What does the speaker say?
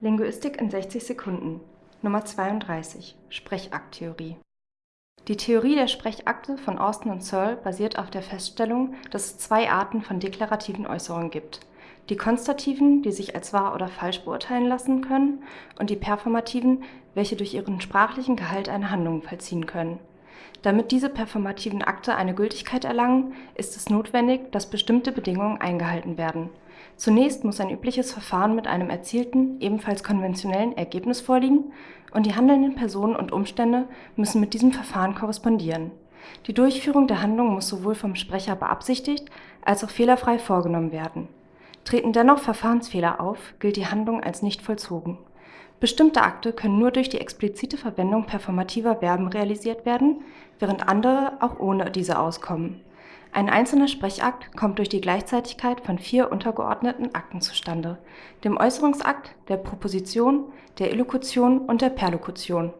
Linguistik in 60 Sekunden. Nummer 32 Sprechakttheorie. Die Theorie der Sprechakte von Austin und Searle basiert auf der Feststellung, dass es zwei Arten von deklarativen Äußerungen gibt: die konstativen, die sich als wahr oder falsch beurteilen lassen können, und die performativen, welche durch ihren sprachlichen Gehalt eine Handlung vollziehen können. Damit diese performativen Akte eine Gültigkeit erlangen, ist es notwendig, dass bestimmte Bedingungen eingehalten werden Zunächst muss ein übliches Verfahren mit einem erzielten, ebenfalls konventionellen Ergebnis vorliegen, und die handelnden Personen und Umstände müssen mit diesem Verfahren korrespondieren. Die Durchführung der Handlung muss sowohl vom Sprecher beabsichtigt als auch fehlerfrei vorgenommen werden. Treten dennoch Verfahrensfehler auf, gilt die Handlung als nicht vollzogen. Bestimmte Akte können nur durch die explizite Verwendung performativer Verben realisiert werden, während andere auch ohne diese auskommen. Ein einzelner Sprechakt kommt durch die Gleichzeitigkeit von vier untergeordneten Akten zustande: dem Äußerungsakt, der Proposition, der Illokution und der Perlokution